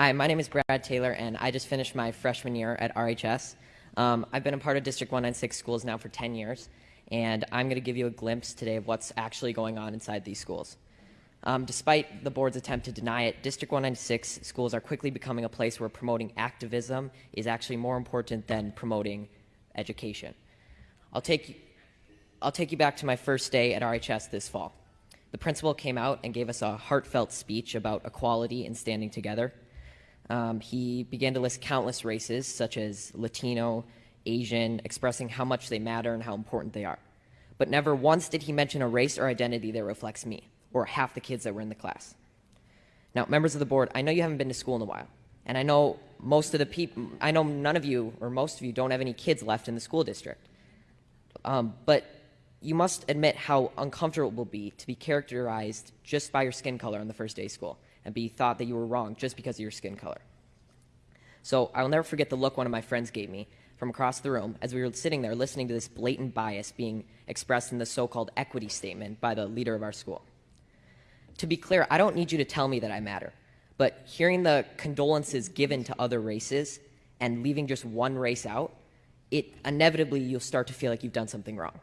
Hi, my name is Brad Taylor, and I just finished my freshman year at RHS. Um, I've been a part of District 196 schools now for 10 years, and I'm going to give you a glimpse today of what's actually going on inside these schools. Um, despite the board's attempt to deny it, District 196 schools are quickly becoming a place where promoting activism is actually more important than promoting education. I'll take, I'll take you back to my first day at RHS this fall. The principal came out and gave us a heartfelt speech about equality and standing together. Um, he began to list countless races, such as Latino, Asian, expressing how much they matter and how important they are. But never once did he mention a race or identity that reflects me, or half the kids that were in the class. Now, members of the board, I know you haven't been to school in a while, and I know most of the people, I know none of you, or most of you, don't have any kids left in the school district. Um, but you must admit how uncomfortable it will be to be characterized just by your skin color on the first day of school and be thought that you were wrong just because of your skin color. So I will never forget the look one of my friends gave me from across the room as we were sitting there listening to this blatant bias being expressed in the so-called equity statement by the leader of our school. To be clear, I don't need you to tell me that I matter, but hearing the condolences given to other races and leaving just one race out, it inevitably you'll start to feel like you've done something wrong.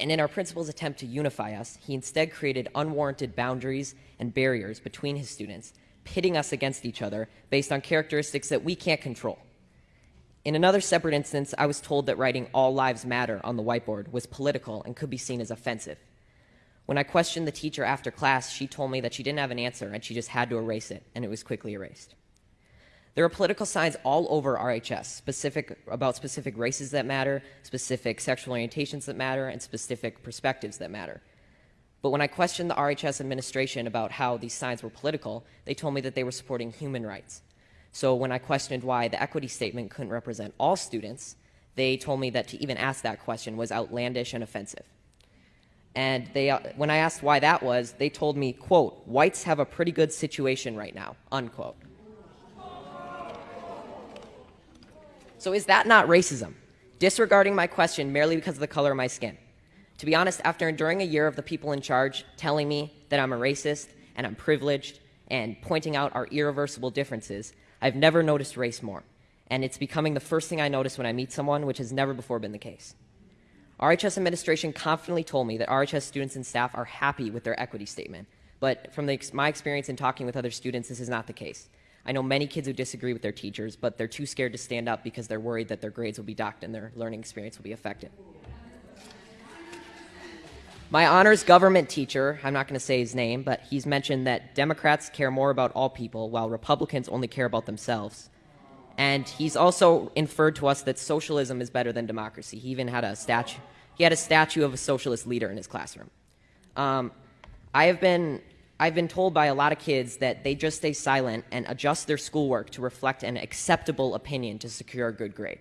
And in our principal's attempt to unify us, he instead created unwarranted boundaries and barriers between his students, pitting us against each other based on characteristics that we can't control. In another separate instance, I was told that writing All Lives Matter on the whiteboard was political and could be seen as offensive. When I questioned the teacher after class, she told me that she didn't have an answer and she just had to erase it, and it was quickly erased. There are political signs all over RHS specific about specific races that matter, specific sexual orientations that matter, and specific perspectives that matter. But when I questioned the RHS administration about how these signs were political, they told me that they were supporting human rights. So when I questioned why the equity statement couldn't represent all students, they told me that to even ask that question was outlandish and offensive. And they, uh, when I asked why that was, they told me, quote, whites have a pretty good situation right now, unquote. So is that not racism? Disregarding my question merely because of the color of my skin. To be honest, after enduring a year of the people in charge telling me that I'm a racist and I'm privileged and pointing out our irreversible differences, I've never noticed race more. And it's becoming the first thing I notice when I meet someone, which has never before been the case. RHS administration confidently told me that RHS students and staff are happy with their equity statement. But from the, my experience in talking with other students, this is not the case. I know many kids who disagree with their teachers, but they're too scared to stand up because they're worried that their grades will be docked and their learning experience will be affected. My honors government teacher, I'm not going to say his name, but he's mentioned that Democrats care more about all people while Republicans only care about themselves. And he's also inferred to us that socialism is better than democracy. He even had a statue. He had a statue of a socialist leader in his classroom. Um, I have been I've been told by a lot of kids that they just stay silent and adjust their schoolwork to reflect an acceptable opinion to secure a good grade.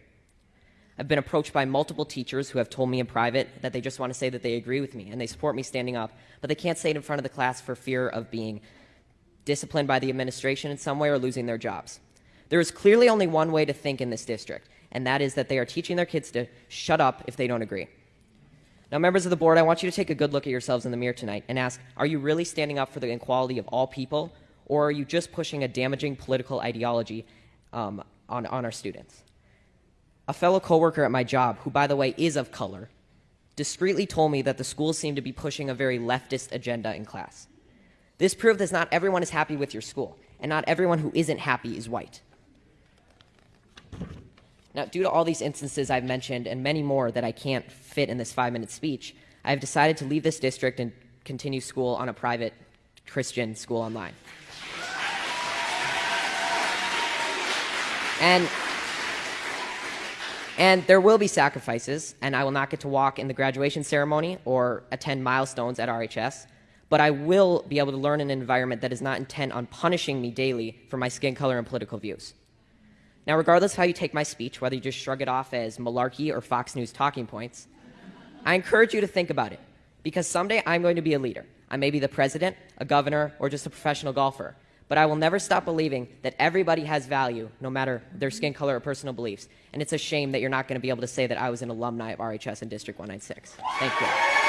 I've been approached by multiple teachers who have told me in private that they just want to say that they agree with me and they support me standing up, but they can't say it in front of the class for fear of being disciplined by the administration in some way or losing their jobs. There is clearly only one way to think in this district, and that is that they are teaching their kids to shut up if they don't agree. Now, members of the board, I want you to take a good look at yourselves in the mirror tonight and ask, are you really standing up for the equality of all people, or are you just pushing a damaging political ideology um, on, on our students? A fellow coworker at my job, who by the way is of color, discreetly told me that the school seemed to be pushing a very leftist agenda in class. This proved that not everyone is happy with your school, and not everyone who isn't happy is white. Now, due to all these instances I've mentioned and many more that I can't fit in this five minute speech, I've decided to leave this district and continue school on a private Christian school online. And and there will be sacrifices, and I will not get to walk in the graduation ceremony or attend milestones at RHS, but I will be able to learn in an environment that is not intent on punishing me daily for my skin color and political views. Now, regardless of how you take my speech, whether you just shrug it off as malarkey or Fox News talking points, I encourage you to think about it because someday I'm going to be a leader. I may be the president, a governor, or just a professional golfer, but I will never stop believing that everybody has value no matter their skin color or personal beliefs. And it's a shame that you're not going to be able to say that I was an alumni of RHS in District 196. Thank you.